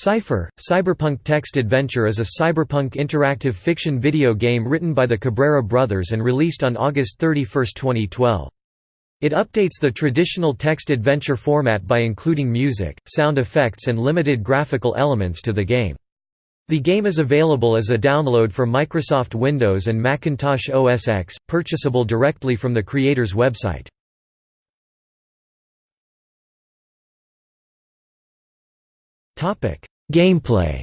Cypher, Cyberpunk Text Adventure is a cyberpunk interactive fiction video game written by the Cabrera brothers and released on August 31, 2012. It updates the traditional text adventure format by including music, sound effects and limited graphical elements to the game. The game is available as a download for Microsoft Windows and Macintosh OS X, purchasable directly from the creator's website. Gameplay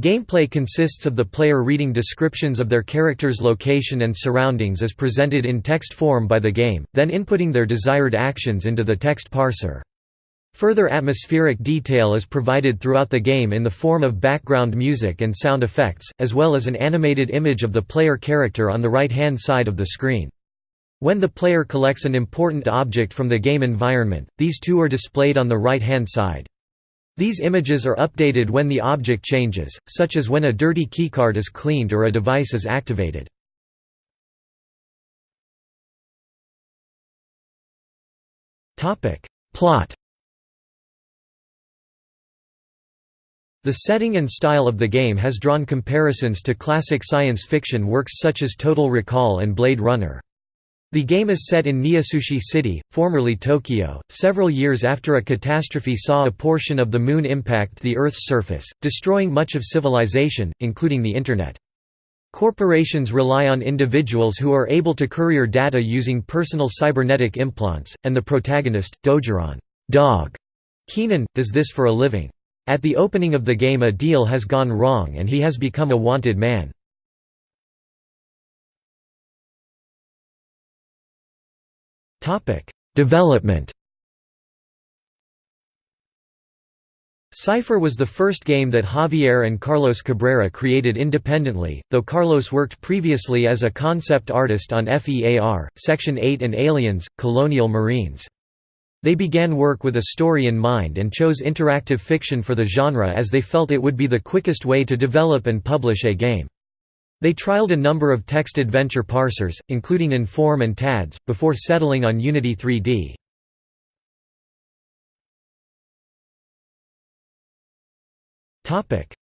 Gameplay consists of the player reading descriptions of their character's location and surroundings as presented in text form by the game, then inputting their desired actions into the text parser. Further atmospheric detail is provided throughout the game in the form of background music and sound effects, as well as an animated image of the player character on the right-hand side of the screen. When the player collects an important object from the game environment, these two are displayed on the right-hand side. These images are updated when the object changes, such as when a dirty keycard is cleaned or a device is activated. Plot The setting and style of the game has drawn comparisons to classic science fiction works such as Total Recall and Blade Runner. The game is set in Nihasushi City, formerly Tokyo, several years after a catastrophe saw a portion of the Moon impact the Earth's surface, destroying much of civilization, including the Internet. Corporations rely on individuals who are able to courier data using personal cybernetic implants, and the protagonist, Dogeron dog Keenan, does this for a living. At the opening of the game a deal has gone wrong and he has become a wanted man. Topic: Development. Cypher was the first game that Javier and Carlos Cabrera created independently, though Carlos worked previously as a concept artist on FEAR, Section 8 and Aliens, Colonial Marines. They began work with a story in mind and chose interactive fiction for the genre as they felt it would be the quickest way to develop and publish a game. They trialed a number of text adventure parsers, including Inform and TADS, before settling on Unity 3D.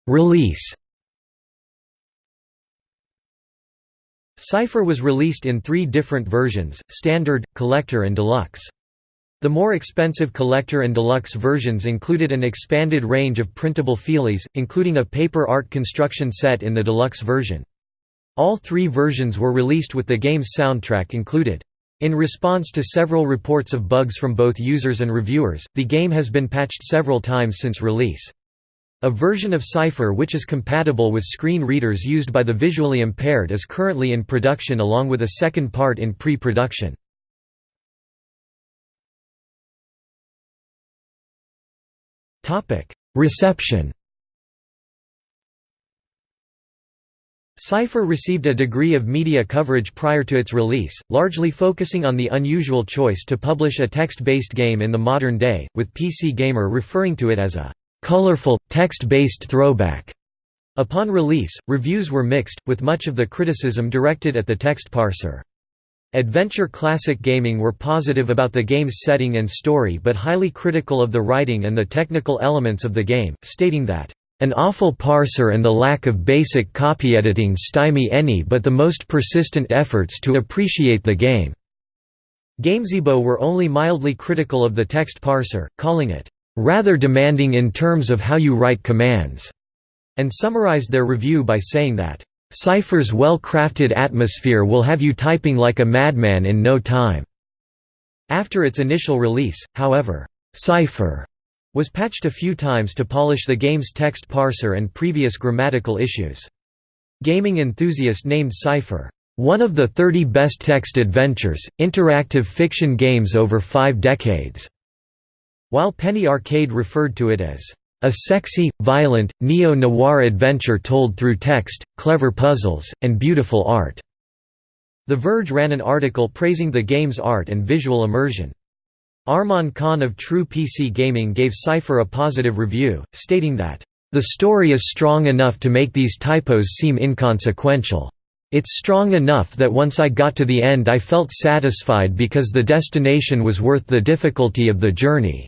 Release Cypher was released in three different versions, Standard, Collector and Deluxe. The more expensive Collector and Deluxe versions included an expanded range of printable feelies, including a paper art construction set in the Deluxe version. All three versions were released with the game's soundtrack included. In response to several reports of bugs from both users and reviewers, the game has been patched several times since release. A version of Cypher which is compatible with screen readers used by the visually impaired is currently in production along with a second part in pre-production. Reception Cypher received a degree of media coverage prior to its release, largely focusing on the unusual choice to publish a text-based game in the modern day, with PC Gamer referring to it as a colorful, text-based throwback. Upon release, reviews were mixed, with much of the criticism directed at the text parser. Adventure Classic Gaming were positive about the game's setting and story but highly critical of the writing and the technical elements of the game, stating that an awful parser and the lack of basic copy editing stymie any but the most persistent efforts to appreciate the game." Gamezebo were only mildly critical of the text parser, calling it, "...rather demanding in terms of how you write commands", and summarized their review by saying that, "...Cypher's well-crafted atmosphere will have you typing like a madman in no time." After its initial release, however, Cypher was patched a few times to polish the game's text parser and previous grammatical issues. Gaming enthusiast named Cypher, "...one of the 30 best text adventures, interactive fiction games over five decades", while Penny Arcade referred to it as, "...a sexy, violent, neo-noir adventure told through text, clever puzzles, and beautiful art." The Verge ran an article praising the game's art and visual immersion. Arman Khan of True PC Gaming gave Cypher a positive review, stating that, "...the story is strong enough to make these typos seem inconsequential. It's strong enough that once I got to the end I felt satisfied because the destination was worth the difficulty of the journey."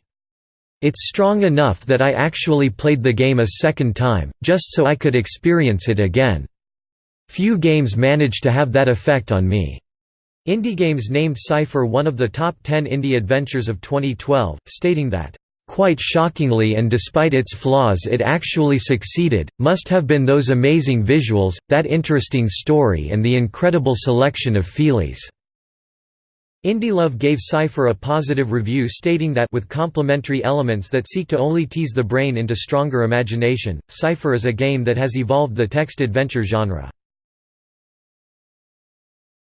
It's strong enough that I actually played the game a second time, just so I could experience it again. Few games manage to have that effect on me." IndieGames named Cypher one of the top 10 indie adventures of 2012, stating that, "...quite shockingly and despite its flaws it actually succeeded, must have been those amazing visuals, that interesting story and the incredible selection of feelies." IndieLove gave Cypher a positive review stating that with complementary elements that seek to only tease the brain into stronger imagination, Cypher is a game that has evolved the text adventure genre.